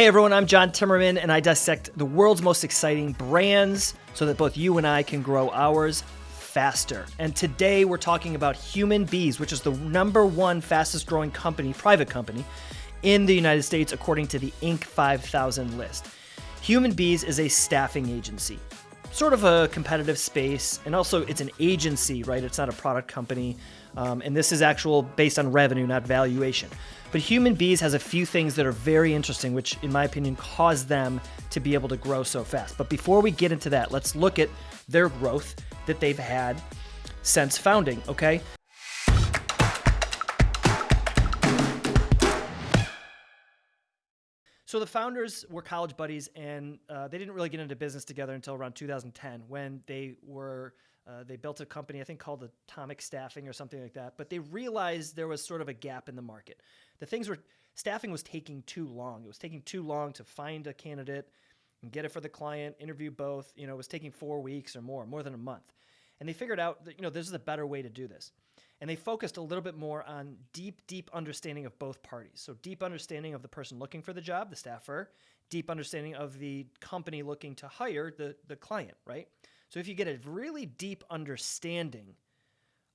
Hey everyone, I'm John Timmerman, and I dissect the world's most exciting brands so that both you and I can grow ours faster. And today we're talking about Human Bees, which is the number one fastest growing company, private company, in the United States according to the Inc. 5000 list. Human Bees is a staffing agency, sort of a competitive space, and also it's an agency, right? It's not a product company. Um, and this is actual based on revenue, not valuation. But Human Bees has a few things that are very interesting, which, in my opinion, cause them to be able to grow so fast. But before we get into that, let's look at their growth that they've had since founding, okay? So the founders were college buddies, and uh, they didn't really get into business together until around 2010 when they were uh, they built a company, I think called Atomic Staffing or something like that. But they realized there was sort of a gap in the market. The things were staffing was taking too long. It was taking too long to find a candidate and get it for the client, interview both. You know, it was taking four weeks or more, more than a month. And they figured out that you know this is a better way to do this. And they focused a little bit more on deep, deep understanding of both parties. So deep understanding of the person looking for the job, the staffer, deep understanding of the company looking to hire the the client, right? So if you get a really deep understanding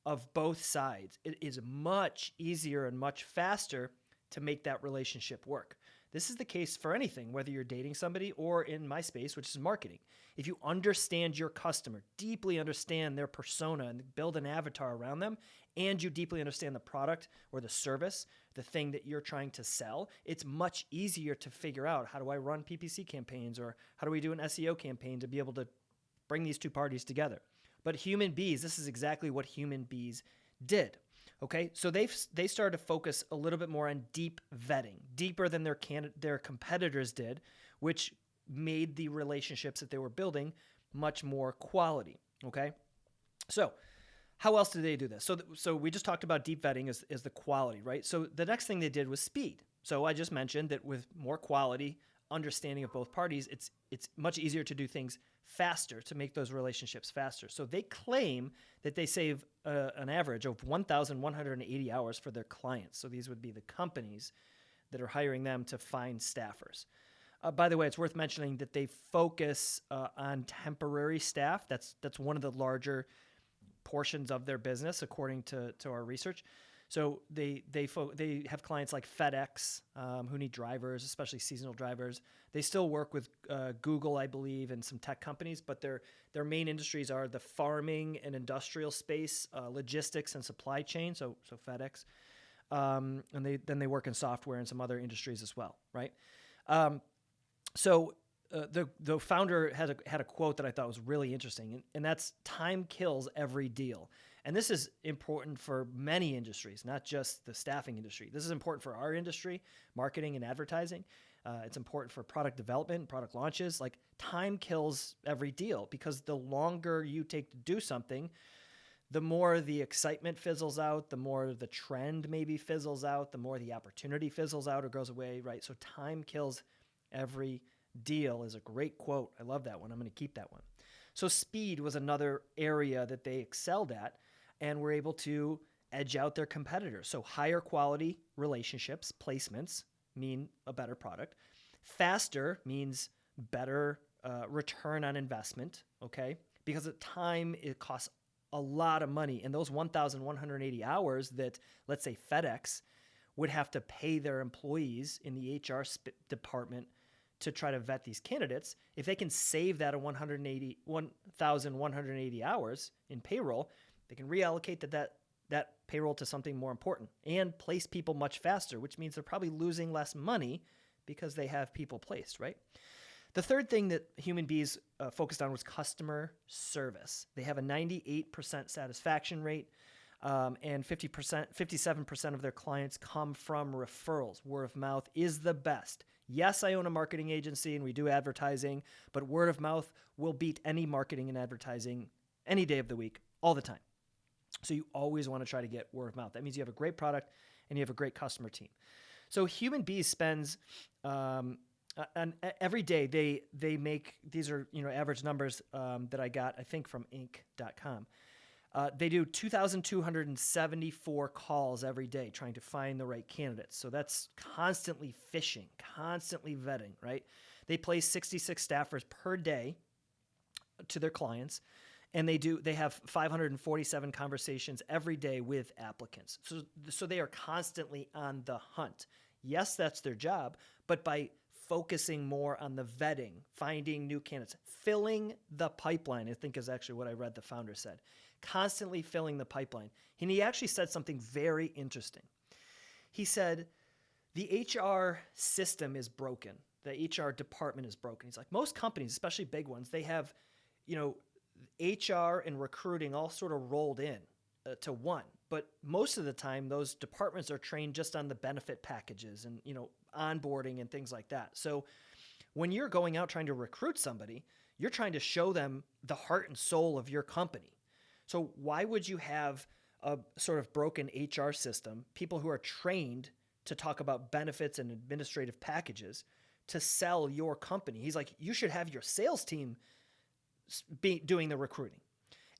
of both sides, it is much easier and much faster to make that relationship work. This is the case for anything, whether you're dating somebody or in my space, which is marketing. If you understand your customer, deeply understand their persona and build an avatar around them, and you deeply understand the product or the service, the thing that you're trying to sell, it's much easier to figure out how do I run PPC campaigns or how do we do an SEO campaign to be able to bring these two parties together. But human bees, this is exactly what human bees did. Okay, so they they started to focus a little bit more on deep vetting, deeper than their can, their competitors did, which made the relationships that they were building much more quality. Okay, so how else did they do this? So th- so we just talked about deep vetting is, as the quality, right? So the next thing they did was speed. So I just mentioned that with more quality, understanding of both parties, it's it's much easier to do things faster to make those relationships faster. So they claim that they save uh, an average of 1,180 hours for their clients. So these would be the companies that are hiring them to find staffers. Uh, by the way, it's worth mentioning that they focus uh, on temporary staff. That's that's one of the larger portions of their business, according to to our research. So they they they have clients like FedEx um, who need drivers, especially seasonal drivers. They still work with uh, Google, I believe, and some tech companies, but their their main industries are the farming and industrial space, uh, logistics and supply chain. So so FedEx, um, and they then they work in software and some other industries as well, right? Um, so uh, the the founder had a, had a quote that I thought was really interesting, and, and that's "Time kills every deal." And this is important for many industries, not just the staffing industry. This is important for our industry, marketing and advertising. Uh, it's important for product development, product launches. Like time kills every deal because the longer you take to do something, the more the excitement fizzles out, the more the trend maybe fizzles out, the more the opportunity fizzles out or goes away, right? So time kills every deal is a great quote. I love that one. I'm going to keep that one. So speed was another area that they excelled at and were able to edge out their competitors. So higher quality relationships, placements mean a better product. Faster means better uh, return on investment, okay? Because at time it costs a lot of money. And those 1,180 hours that, let's say, FedEx would have to pay their employees in the HR sp- department to try to vet these candidates, if they can save that 180 1,180 hours in payroll, they can reallocate that, that that payroll to something more important and place people much faster, which means they're probably losing less money because they have people placed, right? The third thing that Human Bees uh, focused on was customer service. They have a 98% satisfaction rate, um, and 50%, 57% of their clients come from referrals. Word of mouth is the best. Yes, I own a marketing agency and we do advertising, but word of mouth will beat any marketing and advertising any day of the week, all the time. So you always want to try to get word of mouth. That means you have a great product and you have a great customer team. So Human Bees spends um, and every day they they make these are you know average numbers um, that I got I think from Inc.com. Uh, they do 2,274 calls every day trying to find the right candidates. So that's constantly fishing, constantly vetting, right? They place 66 staffers per day to their clients and they do they have 547 conversations every day with applicants so so they are constantly on the hunt yes that's their job but by focusing more on the vetting finding new candidates filling the pipeline i think is actually what i read the founder said constantly filling the pipeline and he actually said something very interesting he said the hr system is broken the hr department is broken he's like most companies especially big ones they have you know, HR and recruiting all sort of rolled in uh, to one. But most of the time, those departments are trained just on the benefit packages and you know onboarding and things like that. So when you're going out trying to recruit somebody, you're trying to show them the heart and soul of your company. So why would you have a sort of broken HR system, people who are trained to talk about benefits and administrative packages to sell your company? He's like, you should have your sales team be doing the recruiting.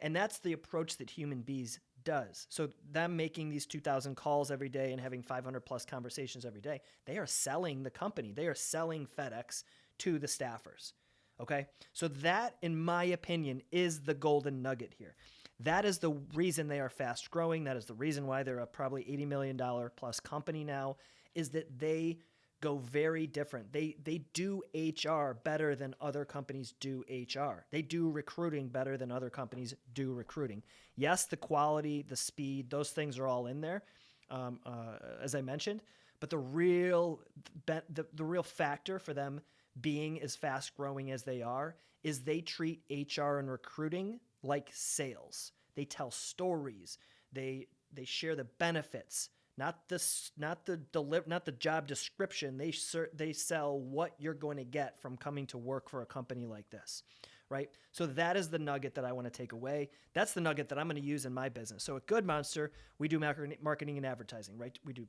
And that's the approach that Human Bees does. So them making these 2000 calls every day and having 500 plus conversations every day, they are selling the company. They are selling FedEx to the staffers. Okay? So that in my opinion is the golden nugget here. That is the reason they are fast growing. That is the reason why they're a probably 80 million dollar plus company now is that they go very different. They they do HR better than other companies do HR. They do recruiting better than other companies do recruiting. Yes, the quality, the speed, those things are all in there, um, uh, as I mentioned. But the real the, the real factor for them being as fast growing as they are is they treat HR and recruiting like sales. They tell stories. They they share the benefits not the not the deliver not the job description. They they sell what you're going to get from coming to work for a company like this right? So that is the nugget that i want to take away. That's the nugget that i'm going to use in my business. So at good monster we do marketing and advertising right? We do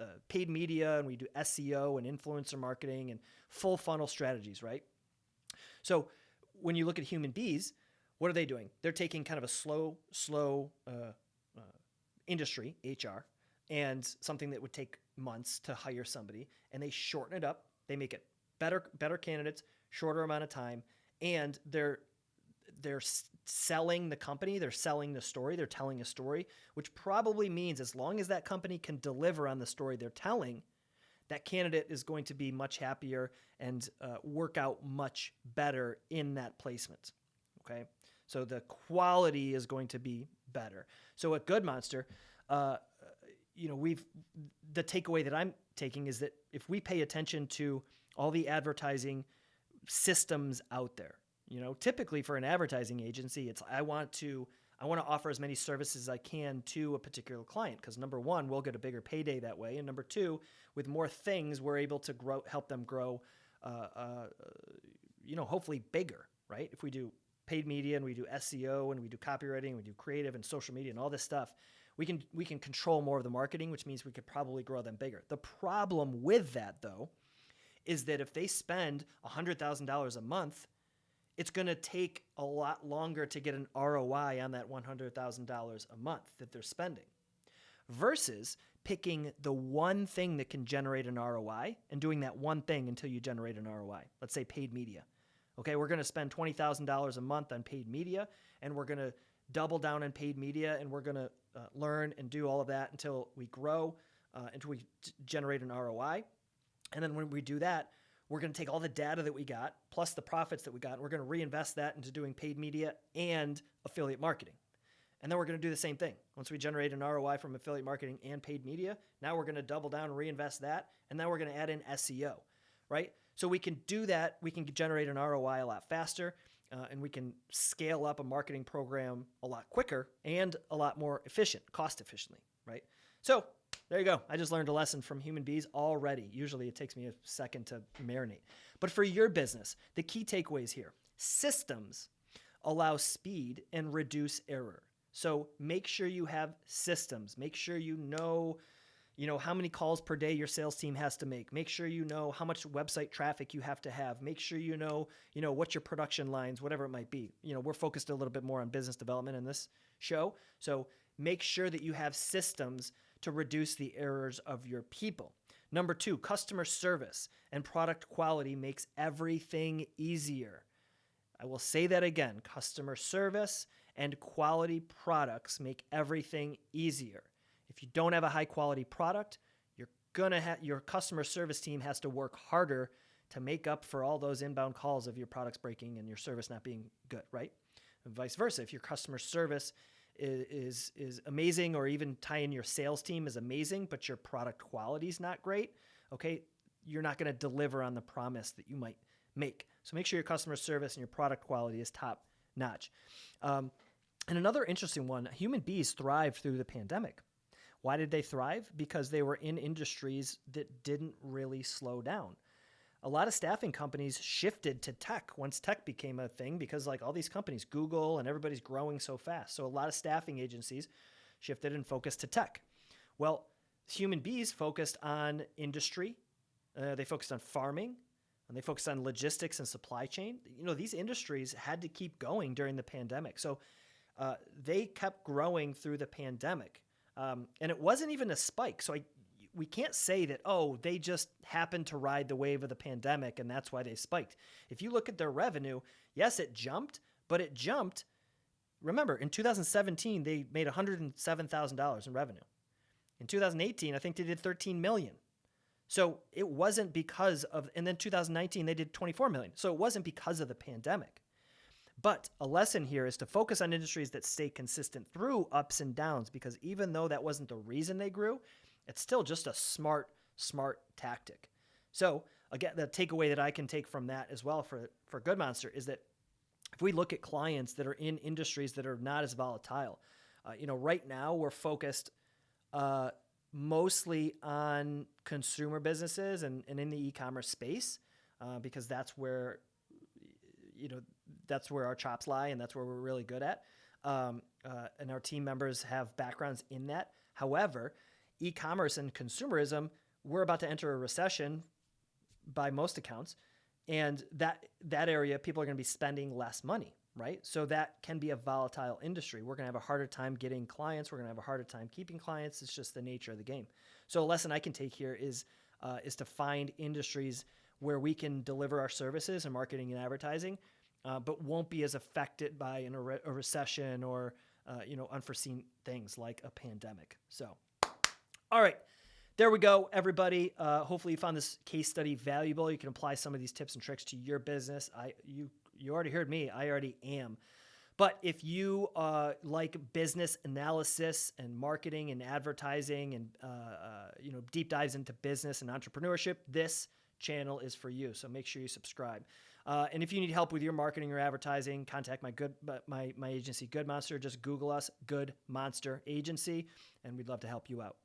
uh, paid media and we do seo and influencer marketing and full funnel strategies right? So when you look at human bees what are they doing? They're taking kind of a slow slow uh, uh, industry hr and something that would take months to hire somebody and they shorten it up. They make it better better candidates shorter amount of time and they're they're selling the company they're selling the story they're telling a story which probably means as long as that company can deliver on the story they're telling that candidate is going to be much happier and uh, work out much better in that placement okay so the quality is going to be better so at good monster uh, you know, we've the takeaway that I'm taking is that if we pay attention to all the advertising systems out there, you know, typically for an advertising agency, it's I want to I want to offer as many services as I can to a particular client because number one, we'll get a bigger payday that way, and number two, with more things, we're able to grow, help them grow, uh, uh, you know, hopefully bigger, right? If we do paid media and we do SEO and we do copywriting, and we do creative and social media and all this stuff, we can we can control more of the marketing, which means we could probably grow them bigger. The problem with that though is that if they spend $100,000 a month, it's going to take a lot longer to get an ROI on that $100,000 a month that they're spending versus picking the one thing that can generate an ROI and doing that one thing until you generate an ROI. Let's say paid media. Okay, we're going to spend $20,000 a month on paid media and we're going to double down on paid media and we're going to uh, learn and do all of that until we grow, uh, until we generate an ROI. And then when we do that, we're going to take all the data that we got plus the profits that we got, and we're going to reinvest that into doing paid media and affiliate marketing. And then we're going to do the same thing. Once we generate an ROI from affiliate marketing and paid media, now we're going to double down and reinvest that. And then we're going to add in SEO, right? So we can do that. We can generate an ROI a lot faster uh, and we can scale up a marketing program a lot quicker and a lot more efficient, cost efficiently, right? So there you go. I just learned a lesson from human bees already. Usually it takes me a second to marinate. But for your business, the key takeaways here systems allow speed and reduce error. So make sure you have systems. Make sure you know you know how many calls per day your sales team has to make. Make sure you know how much website traffic you have to have. Make sure you know you know what your production lines whatever it might be. You know we're focused a little bit more on business development in this show. So make sure that you have systems to reduce the errors of your people. Number two customer service and product quality makes everything easier. I will say that again customer service and quality products make everything easier if you don't have a high quality product, you're gonna have your customer service team has to work harder to make up for all those inbound calls of your products breaking and your service not being good, right? And vice versa. If your customer service is, is, is amazing or even tie in your sales team is amazing, but your product quality is not great, okay, you're not going to deliver on the promise that you might make. So make sure your customer service and your product quality is top notch. Um, and another interesting one human bees thrived through the pandemic. Why did they thrive? Because they were in industries that didn't really slow down. A lot of staffing companies shifted to tech once tech became a thing because, like all these companies, Google and everybody's growing so fast. So, a lot of staffing agencies shifted and focused to tech. Well, human bees focused on industry, uh, they focused on farming, and they focused on logistics and supply chain. You know, these industries had to keep going during the pandemic. So, uh, they kept growing through the pandemic. Um, and it wasn't even a spike. So I, we can't say that, oh, they just happened to ride the wave of the pandemic and that's why they spiked. If you look at their revenue, yes, it jumped, but it jumped. Remember, in 2017, they made $107,000 in revenue. In 2018, I think they did 13 million. So it wasn't because of, and then 2019, they did 24 million. So it wasn't because of the pandemic. But a lesson here is to focus on industries that stay consistent through ups and downs because even though that wasn't the reason they grew, it's still just a smart, smart tactic. So, again, the takeaway that I can take from that as well for, for Good Monster is that if we look at clients that are in industries that are not as volatile, uh, you know, right now we're focused uh, mostly on consumer businesses and, and in the e-commerce space uh, because that's where you know that's where our chops lie and that's where we're really good at. Um, uh, and our team members have backgrounds in that. However, e-commerce and consumerism, we're about to enter a recession by most accounts, and that that area people are going to be spending less money, right? So that can be a volatile industry. We're going to have a harder time getting clients. We're going to have a harder time keeping clients. It's just the nature of the game. So a lesson I can take here is uh, is to find industries where we can deliver our services and marketing and advertising uh, but won't be as affected by an, a recession or uh, you know unforeseen things like a pandemic. So, all right. There we go, everybody. Uh, hopefully, you found this case study valuable. You can apply some of these tips and tricks to your business. I you you already heard me. I already am. But if you uh, like business analysis and marketing and advertising and uh, uh, you know deep dives into business and entrepreneurship, this channel is for you. So make sure you subscribe. Uh, and if you need help with your marketing or advertising, contact my good my my agency Good Monster. Just Google us, Good Monster Agency, and we'd love to help you out.